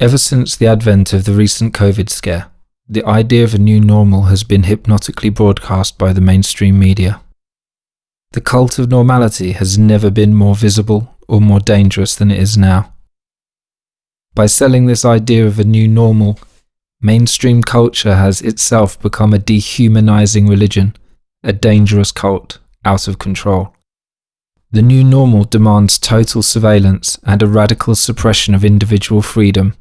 Ever since the advent of the recent COVID scare, the idea of a new normal has been hypnotically broadcast by the mainstream media. The cult of normality has never been more visible or more dangerous than it is now. By selling this idea of a new normal, mainstream culture has itself become a dehumanizing religion, a dangerous cult, out of control. The new normal demands total surveillance and a radical suppression of individual freedom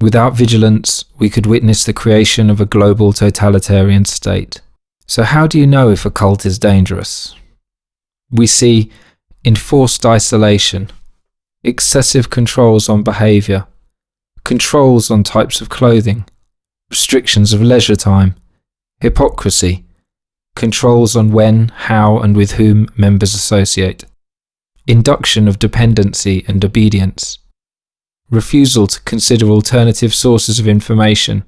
Without vigilance, we could witness the creation of a global totalitarian state. So, how do you know if a cult is dangerous? We see enforced isolation, excessive controls on behaviour, controls on types of clothing, restrictions of leisure time, hypocrisy, controls on when, how, and with whom members associate, induction of dependency and obedience refusal to consider alternative sources of information,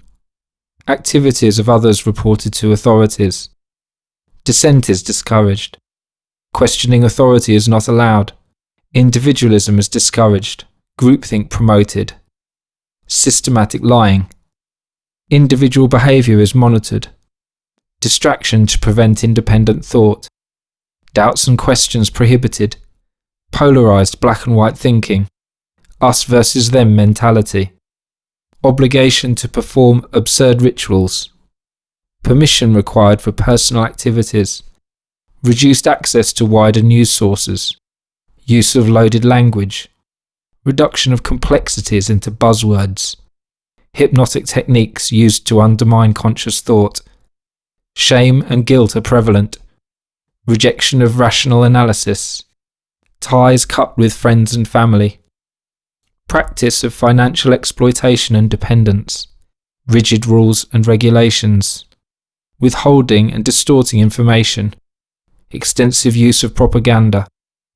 activities of others reported to authorities. Dissent is discouraged. Questioning authority is not allowed. Individualism is discouraged. Groupthink promoted. Systematic lying. Individual behaviour is monitored. Distraction to prevent independent thought. Doubts and questions prohibited. Polarised black and white thinking us versus them mentality, obligation to perform absurd rituals, permission required for personal activities, reduced access to wider news sources, use of loaded language, reduction of complexities into buzzwords, hypnotic techniques used to undermine conscious thought, shame and guilt are prevalent, rejection of rational analysis, ties cut with friends and family, practice of financial exploitation and dependence, rigid rules and regulations, withholding and distorting information, extensive use of propaganda,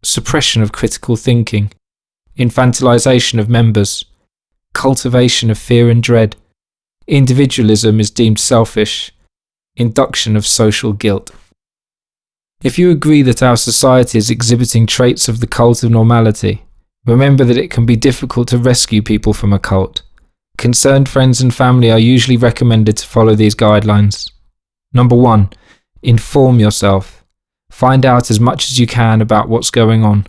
suppression of critical thinking, infantilization of members, cultivation of fear and dread, individualism is deemed selfish, induction of social guilt. If you agree that our society is exhibiting traits of the cult of normality, Remember that it can be difficult to rescue people from a cult. Concerned friends and family are usually recommended to follow these guidelines. Number one, inform yourself. Find out as much as you can about what's going on.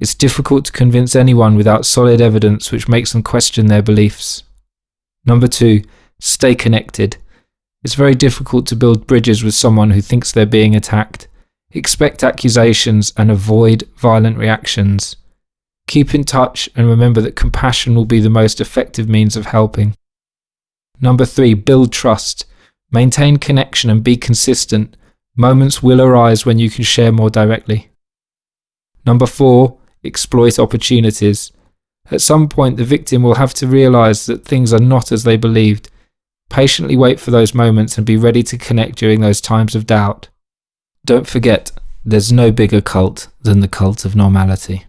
It's difficult to convince anyone without solid evidence which makes them question their beliefs. Number two, stay connected. It's very difficult to build bridges with someone who thinks they're being attacked. Expect accusations and avoid violent reactions. Keep in touch and remember that compassion will be the most effective means of helping. Number three, build trust. Maintain connection and be consistent. Moments will arise when you can share more directly. Number four, exploit opportunities. At some point, the victim will have to realize that things are not as they believed. Patiently wait for those moments and be ready to connect during those times of doubt. Don't forget, there's no bigger cult than the cult of normality.